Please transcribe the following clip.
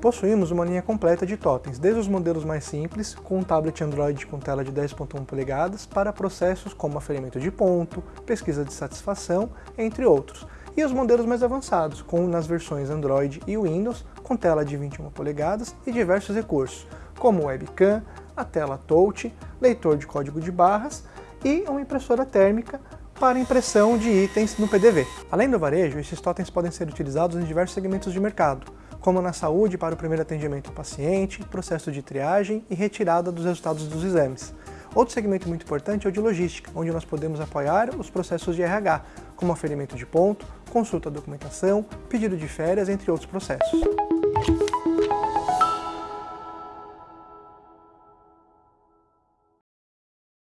Possuímos uma linha completa de totens, desde os modelos mais simples, com um tablet Android com tela de 10.1 polegadas, para processos como aferimento de ponto, pesquisa de satisfação, entre outros, e os modelos mais avançados, com nas versões Android e Windows, com tela de 21 polegadas e diversos recursos, como webcam, a tela touch, leitor de código de barras e uma impressora térmica para impressão de itens no PDV. Além do varejo, esses totens podem ser utilizados em diversos segmentos de mercado, como na saúde para o primeiro atendimento ao paciente, processo de triagem e retirada dos resultados dos exames. Outro segmento muito importante é o de logística, onde nós podemos apoiar os processos de RH, como aferimento de ponto, consulta documentação, pedido de férias, entre outros processos.